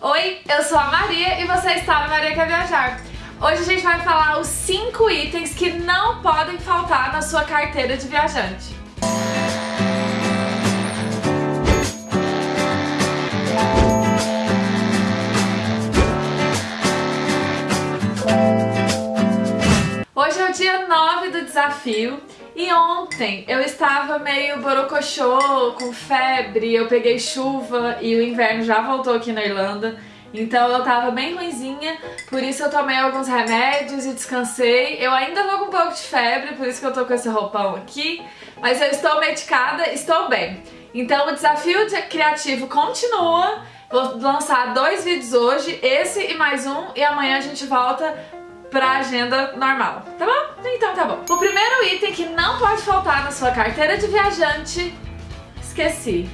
Oi, eu sou a Maria e você está no Maria Quer Viajar. Hoje a gente vai falar os 5 itens que não podem faltar na sua carteira de viajante. Hoje é o dia 9 do desafio e ontem eu estava meio borocochô, com febre, eu peguei chuva e o inverno já voltou aqui na Irlanda. Então eu tava bem ruimzinha, por isso eu tomei alguns remédios e descansei. Eu ainda tô com um pouco de febre, por isso que eu tô com esse roupão aqui. Mas eu estou medicada, estou bem. Então o desafio de criativo continua. Vou lançar dois vídeos hoje, esse e mais um, e amanhã a gente volta pra agenda normal, tá bom? Então tá bom. O primeiro item que não pode faltar na sua carteira de viajante... Esqueci.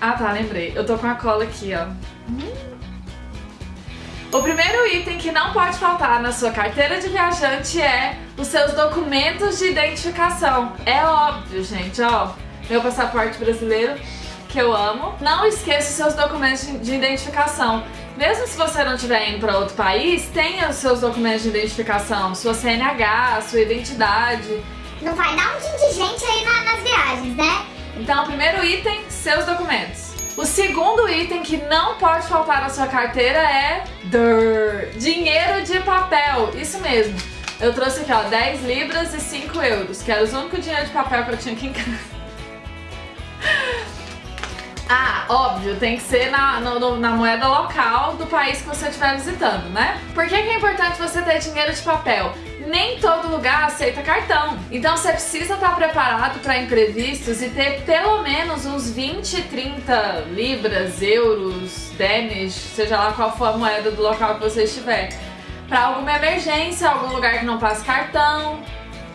Ah tá, lembrei. Eu tô com a cola aqui, ó. Hum. O primeiro item que não pode faltar na sua carteira de viajante é os seus documentos de identificação. É óbvio, gente, ó. Meu passaporte brasileiro, que eu amo. Não esqueça os seus documentos de identificação. Mesmo se você não estiver indo para outro país, tenha os seus documentos de identificação, sua CNH, sua identidade. Não vai dar um de gente aí na, nas viagens, né? Então, primeiro item, seus documentos. O segundo item que não pode faltar na sua carteira é Durr, dinheiro de papel. Isso mesmo. Eu trouxe aqui, ó, 10 libras e 5 euros, que era o único dinheiro de papel que eu tinha aqui em casa. Ah, óbvio, tem que ser na, no, na moeda local do país que você estiver visitando, né? Por que, que é importante você ter dinheiro de papel? nem todo lugar aceita cartão. Então você precisa estar preparado para imprevistos e ter pelo menos uns 20, 30 libras, euros, Danish, seja lá qual for a moeda do local que você estiver. Para alguma emergência, algum lugar que não passa cartão.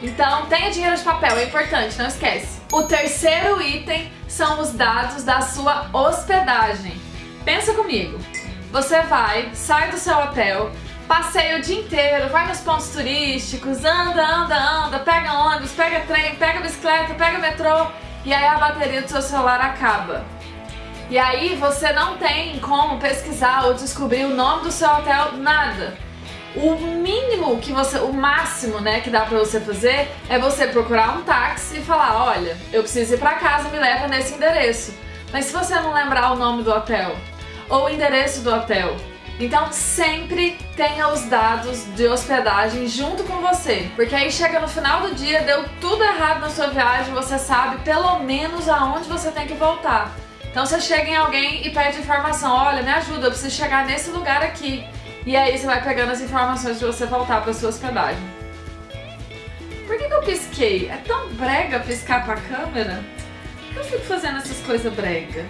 Então tenha dinheiro de papel, é importante, não esquece. O terceiro item são os dados da sua hospedagem. Pensa comigo, você vai, sai do seu hotel, passeia o dia inteiro, vai nos pontos turísticos, anda, anda, anda, pega ônibus, pega trem, pega bicicleta, pega metrô e aí a bateria do seu celular acaba. E aí você não tem como pesquisar ou descobrir o nome do seu hotel, nada. O mínimo que você, o máximo, né, que dá pra você fazer é você procurar um táxi e falar, olha, eu preciso ir pra casa, me leva nesse endereço. Mas se você não lembrar o nome do hotel ou o endereço do hotel, então sempre tenha os dados de hospedagem junto com você, porque aí chega no final do dia, deu tudo errado na sua viagem, você sabe pelo menos aonde você tem que voltar. Então você chega em alguém e pede informação, olha, me ajuda, eu preciso chegar nesse lugar aqui. E aí você vai pegando as informações de você voltar para sua hospedagem. Por que, que eu pisquei? É tão brega piscar pra câmera? Por que eu fico fazendo essas coisas brega?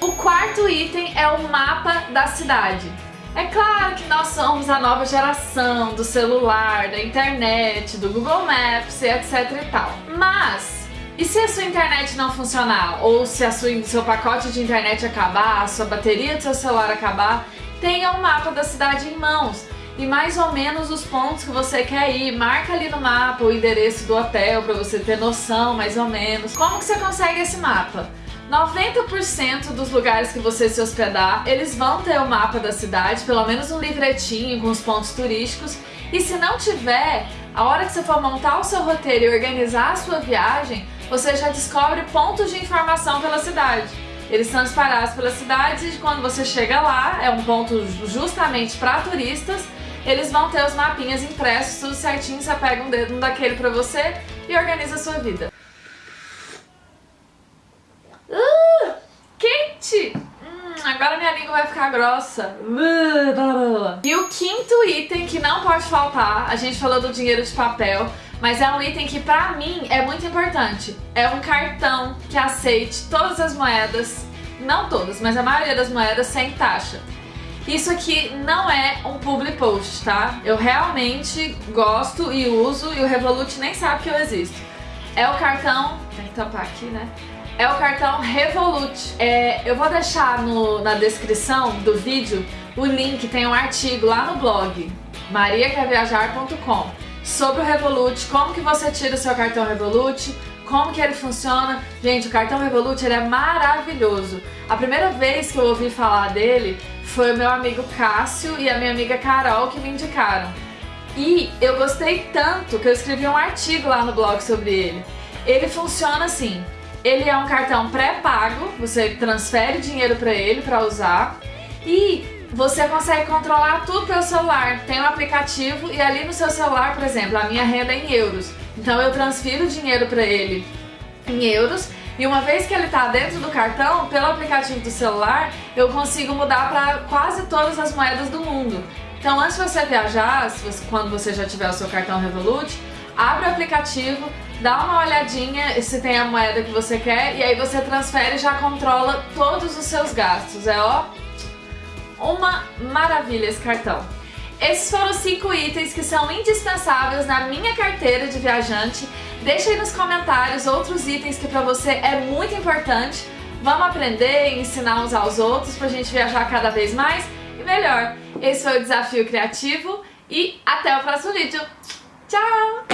O quarto item é o mapa da cidade. É claro que nós somos a nova geração do celular, da internet, do Google Maps, etc e tal. Mas, e se a sua internet não funcionar? Ou se a seu pacote de internet acabar, a sua bateria do seu celular acabar? Tenha um mapa da cidade em mãos e mais ou menos os pontos que você quer ir. Marca ali no mapa o endereço do hotel para você ter noção mais ou menos. Como que você consegue esse mapa? 90% dos lugares que você se hospedar, eles vão ter o mapa da cidade, pelo menos um livretinho com os pontos turísticos. E se não tiver, a hora que você for montar o seu roteiro e organizar a sua viagem, você já descobre pontos de informação pela cidade. Eles são espalhados pela cidade e quando você chega lá, é um ponto justamente para turistas, eles vão ter os mapinhas impressos, tudo certinho, você pega um dedo daquele para você e organiza a sua vida. Uh, quente! Hum, agora minha língua vai ficar grossa. E o quinto item que não pode faltar, a gente falou do dinheiro de papel, mas é um item que pra mim é muito importante. É um cartão que aceite todas as moedas, não todas, mas a maioria das moedas sem taxa. Isso aqui não é um public post, tá? Eu realmente gosto e uso e o Revolut nem sabe que eu existo. É o cartão... Tem que tampar aqui, né? É o cartão Revolut. É, eu vou deixar no, na descrição do vídeo o link, tem um artigo lá no blog mariaquerviajar.com sobre o Revolut, como que você tira o seu cartão Revolut, como que ele funciona. Gente, o cartão Revolut ele é maravilhoso. A primeira vez que eu ouvi falar dele foi o meu amigo Cássio e a minha amiga Carol que me indicaram. E eu gostei tanto que eu escrevi um artigo lá no blog sobre ele. Ele funciona assim, ele é um cartão pré-pago, você transfere dinheiro para ele para usar e você consegue controlar tudo pelo celular. Tem um aplicativo e ali no seu celular, por exemplo, a minha renda é em euros. Então eu transfiro o dinheiro para ele em euros e uma vez que ele está dentro do cartão, pelo aplicativo do celular, eu consigo mudar para quase todas as moedas do mundo. Então antes de você viajar, você, quando você já tiver o seu cartão Revolut, abre o aplicativo, dá uma olhadinha se tem a moeda que você quer e aí você transfere e já controla todos os seus gastos. É ó, uma maravilha esse cartão. Esses foram os 5 itens que são indispensáveis na minha carteira de viajante. Deixa aí nos comentários outros itens que para você é muito importante. Vamos aprender e ensinar uns aos outros pra gente viajar cada vez mais e melhor. Esse foi o Desafio Criativo e até o próximo vídeo. Tchau!